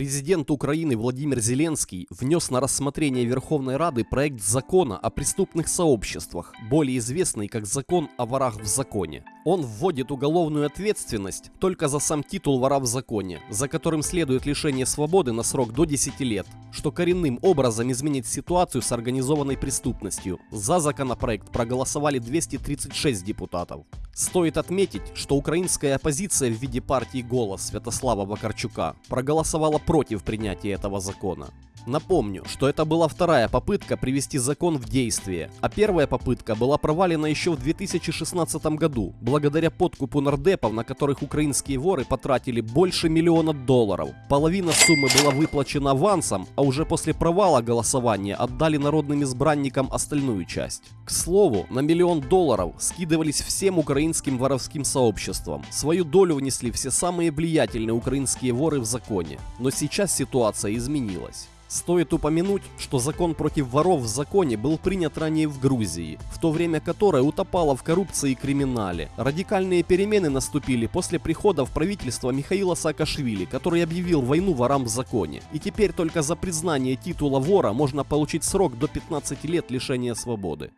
Президент Украины Владимир Зеленский внес на рассмотрение Верховной Рады проект закона о преступных сообществах, более известный как закон о ворах в законе. Он вводит уголовную ответственность только за сам титул вора в законе, за которым следует лишение свободы на срок до 10 лет, что коренным образом изменит ситуацию с организованной преступностью. За законопроект проголосовали 236 депутатов. Стоит отметить, что украинская оппозиция в виде партии «Голос» Святослава Вакарчука проголосовала против принятия этого закона. Напомню, что это была вторая попытка привести закон в действие, а первая попытка была провалена еще в 2016 году, благодаря подкупу нардепов, на которых украинские воры потратили больше миллиона долларов. Половина суммы была выплачена авансом, а уже после провала голосования отдали народным избранникам остальную часть. К слову, на миллион долларов скидывались всем украинским воровским сообществам. Свою долю внесли все самые влиятельные украинские воры в законе. Но сейчас ситуация изменилась. Стоит упомянуть, что закон против воров в законе был принят ранее в Грузии, в то время которое утопало в коррупции и криминале. Радикальные перемены наступили после прихода в правительство Михаила Саакашвили, который объявил войну ворам в законе. И теперь только за признание титула вора можно получить срок до 15 лет лишения свободы.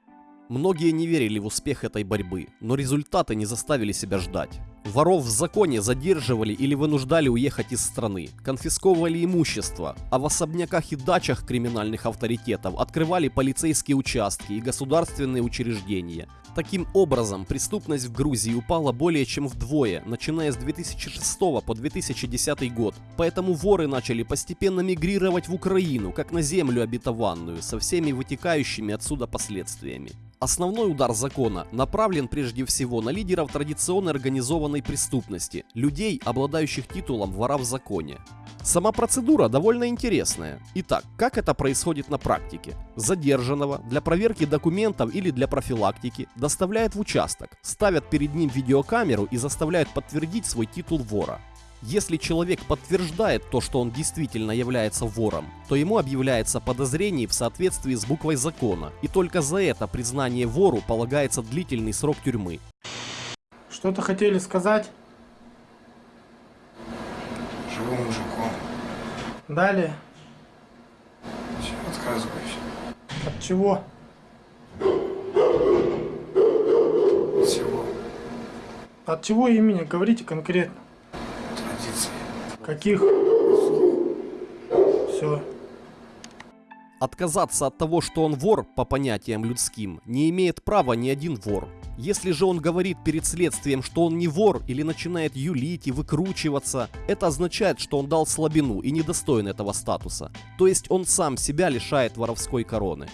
Многие не верили в успех этой борьбы, но результаты не заставили себя ждать. Воров в законе задерживали или вынуждали уехать из страны, конфисковывали имущество, а в особняках и дачах криминальных авторитетов открывали полицейские участки и государственные учреждения. Таким образом, преступность в Грузии упала более чем вдвое, начиная с 2006 по 2010 год. Поэтому воры начали постепенно мигрировать в Украину, как на землю обетованную, со всеми вытекающими отсюда последствиями. Основной удар закона направлен прежде всего на лидеров традиционной организованной преступности, людей, обладающих титулом вора в законе. Сама процедура довольно интересная. Итак, как это происходит на практике? Задержанного для проверки документов или для профилактики доставляют в участок, ставят перед ним видеокамеру и заставляют подтвердить свой титул вора. Если человек подтверждает то, что он действительно является вором, то ему объявляется подозрение в соответствии с буквой закона, и только за это признание вору полагается длительный срок тюрьмы. Что-то хотели сказать? Живу мужиком. Далее. Все, отказываюсь. От чего? Всего. От чего имени? Говорите конкретно. Каких? Все. Отказаться от того, что он вор, по понятиям людским, не имеет права ни один вор. Если же он говорит перед следствием, что он не вор или начинает юлить и выкручиваться, это означает, что он дал слабину и недостоин этого статуса. То есть он сам себя лишает воровской короны.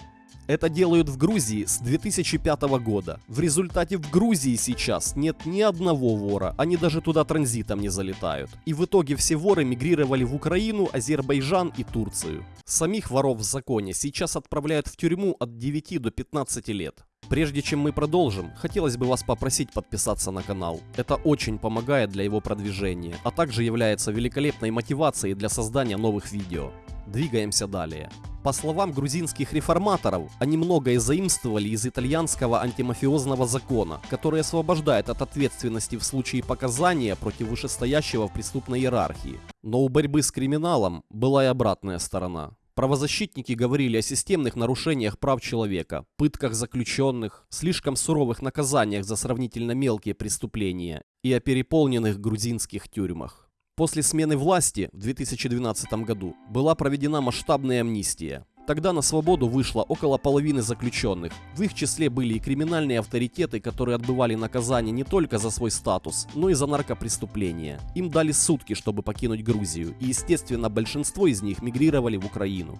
Это делают в Грузии с 2005 года. В результате в Грузии сейчас нет ни одного вора, они даже туда транзитом не залетают. И в итоге все воры мигрировали в Украину, Азербайджан и Турцию. Самих воров в законе сейчас отправляют в тюрьму от 9 до 15 лет. Прежде чем мы продолжим, хотелось бы вас попросить подписаться на канал. Это очень помогает для его продвижения, а также является великолепной мотивацией для создания новых видео. Двигаемся далее. По словам грузинских реформаторов, они многое заимствовали из итальянского антимафиозного закона, который освобождает от ответственности в случае показания против вышестоящего в преступной иерархии. Но у борьбы с криминалом была и обратная сторона. Правозащитники говорили о системных нарушениях прав человека, пытках заключенных, слишком суровых наказаниях за сравнительно мелкие преступления и о переполненных грузинских тюрьмах. После смены власти в 2012 году была проведена масштабная амнистия. Тогда на свободу вышло около половины заключенных. В их числе были и криминальные авторитеты, которые отбывали наказание не только за свой статус, но и за наркопреступления. Им дали сутки, чтобы покинуть Грузию, и естественно большинство из них мигрировали в Украину.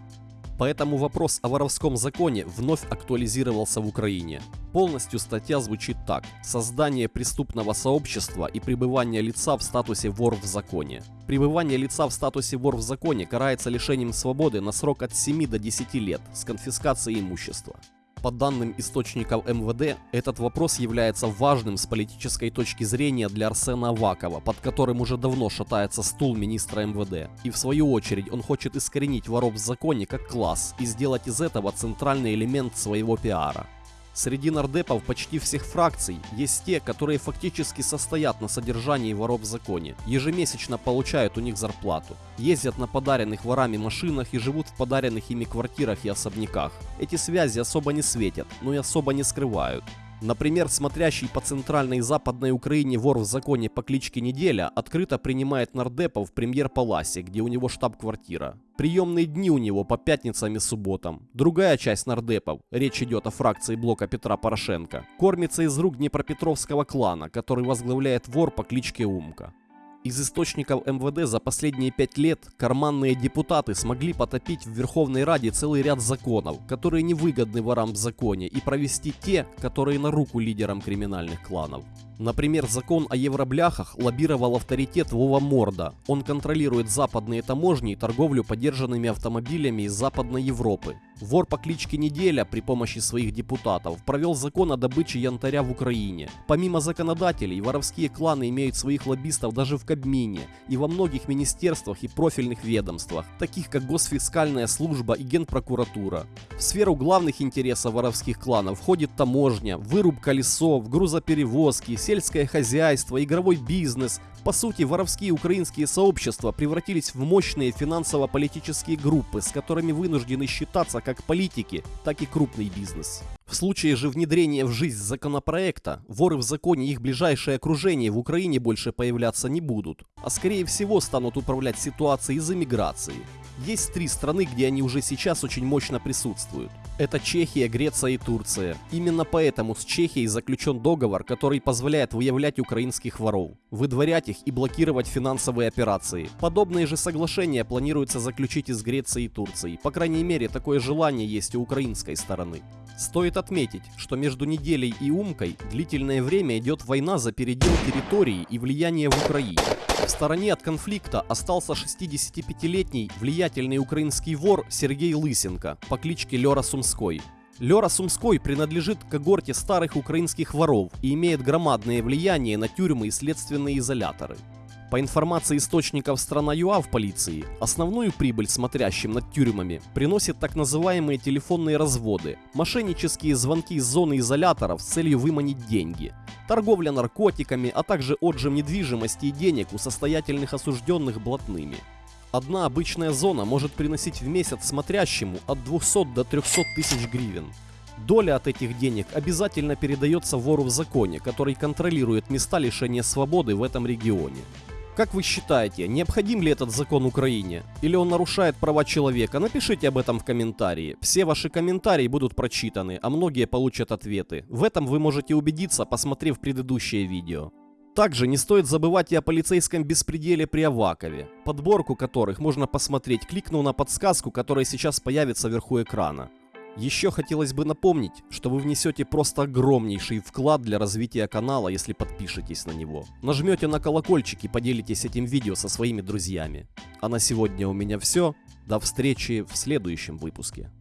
Поэтому вопрос о воровском законе вновь актуализировался в Украине. Полностью статья звучит так. Создание преступного сообщества и пребывание лица в статусе вор в законе. Пребывание лица в статусе вор в законе карается лишением свободы на срок от 7 до 10 лет с конфискацией имущества. По данным источников МВД, этот вопрос является важным с политической точки зрения для Арсена Авакова, под которым уже давно шатается стул министра МВД. И в свою очередь он хочет искоренить воров в законе как класс и сделать из этого центральный элемент своего пиара. Среди нардепов почти всех фракций есть те, которые фактически состоят на содержании воров в законе, ежемесячно получают у них зарплату, ездят на подаренных ворами машинах и живут в подаренных ими квартирах и особняках. Эти связи особо не светят, но и особо не скрывают. Например, смотрящий по центральной и западной Украине вор в законе по кличке Неделя открыто принимает нардепов в премьер-паласе, где у него штаб-квартира. Приемные дни у него по пятницам и субботам. Другая часть нардепов, речь идет о фракции блока Петра Порошенко, кормится из рук Днепропетровского клана, который возглавляет вор по кличке Умка. Из источников МВД за последние пять лет карманные депутаты смогли потопить в Верховной Раде целый ряд законов, которые невыгодны ворам в законе, и провести те, которые на руку лидерам криминальных кланов. Например, закон о евробляхах лоббировал авторитет Вова Морда. Он контролирует западные таможни и торговлю подержанными автомобилями из Западной Европы. Вор по кличке Неделя при помощи своих депутатов провел закон о добыче янтаря в Украине. Помимо законодателей, воровские кланы имеют своих лоббистов даже в Кабмине и во многих министерствах и профильных ведомствах, таких как Госфискальная служба и Генпрокуратура. В сферу главных интересов воровских кланов входит таможня, вырубка лесов, грузоперевозки, сельское хозяйство, игровой бизнес. По сути, воровские украинские сообщества превратились в мощные финансово-политические группы, с которыми вынуждены считаться как политики, так и крупный бизнес. В случае же внедрения в жизнь законопроекта, воры в законе и их ближайшее окружение в Украине больше появляться не будут, а скорее всего станут управлять ситуацией из эмиграции. Есть три страны, где они уже сейчас очень мощно присутствуют. Это Чехия, Греция и Турция. Именно поэтому с Чехией заключен договор, который позволяет выявлять украинских воров, выдворять их и блокировать финансовые операции. Подобные же соглашения планируется заключить и с Грецией и Турцией. По крайней мере, такое желание есть у украинской стороны. Стоит отметить, что между неделей и Умкой длительное время идет война за передел территории и влияние в Украине. В стороне от конфликта остался 65-летний влиятельный украинский вор Сергей Лысенко по кличке Лера Сумской. Лера Сумской принадлежит к когорте старых украинских воров и имеет громадное влияние на тюрьмы и следственные изоляторы. По информации источников страна ЮА в полиции, основную прибыль смотрящим над тюрьмами приносит так называемые телефонные разводы, мошеннические звонки из зоны изоляторов с целью выманить деньги, торговля наркотиками, а также отжим недвижимости и денег у состоятельных осужденных блатными. Одна обычная зона может приносить в месяц смотрящему от 200 до 300 тысяч гривен. Доля от этих денег обязательно передается вору в законе, который контролирует места лишения свободы в этом регионе. Как вы считаете, необходим ли этот закон Украине? Или он нарушает права человека? Напишите об этом в комментарии. Все ваши комментарии будут прочитаны, а многие получат ответы. В этом вы можете убедиться, посмотрев предыдущее видео. Также не стоит забывать и о полицейском беспределе при Авакове, подборку которых можно посмотреть, кликнув на подсказку, которая сейчас появится вверху экрана. Еще хотелось бы напомнить, что вы внесете просто огромнейший вклад для развития канала, если подпишетесь на него. Нажмете на колокольчик и поделитесь этим видео со своими друзьями. А на сегодня у меня все. До встречи в следующем выпуске.